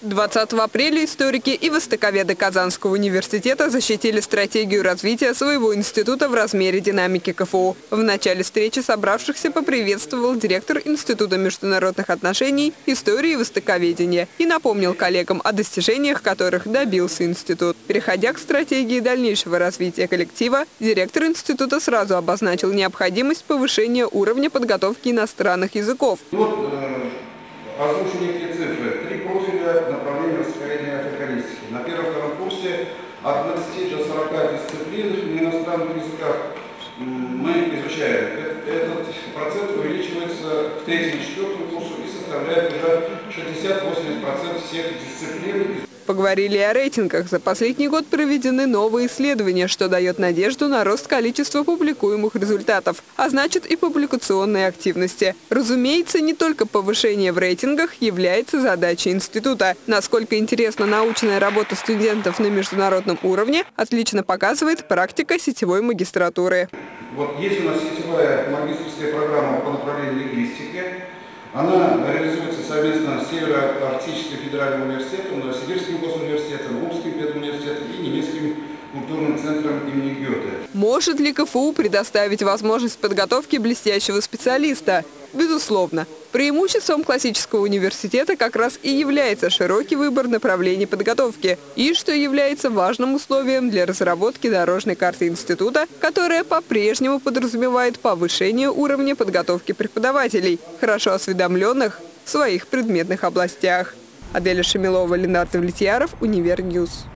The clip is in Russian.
20 апреля историки и востоковеды Казанского университета защитили стратегию развития своего института в размере динамики КФУ. В начале встречи собравшихся поприветствовал директор Института международных отношений, истории и востоковедения и напомнил коллегам о достижениях, которых добился институт. Переходя к стратегии дальнейшего развития коллектива, директор института сразу обозначил необходимость повышения уровня подготовки иностранных языков. Вот э, цифры. Курсе от 20 до 40 дисциплин на иностранных языках мы изучаем. Этот процент увеличивается в третьем и четвертом курсе и составляет уже 60-80% всех дисциплин Поговорили о рейтингах. За последний год проведены новые исследования, что дает надежду на рост количества публикуемых результатов, а значит и публикационной активности. Разумеется, не только повышение в рейтингах является задачей института. Насколько интересна научная работа студентов на международном уровне, отлично показывает практика сетевой магистратуры. Вот есть у нас сетевая магистрская программа по направлению лингвистики. Она реализуется совместно с Северо-Арктическим федеральным университетом, Новосибирским госуниверситетом, Омским педуниверситетом и немецким культурным центром имени Гёте. Может ли КФУ предоставить возможность подготовки блестящего специалиста? Безусловно. Преимуществом классического университета как раз и является широкий выбор направлений подготовки, и что является важным условием для разработки дорожной карты института, которая по-прежнему подразумевает повышение уровня подготовки преподавателей, хорошо осведомленных в своих предметных областях. Аделя Шамилова, Ленардо Влетьяров, Универньюз.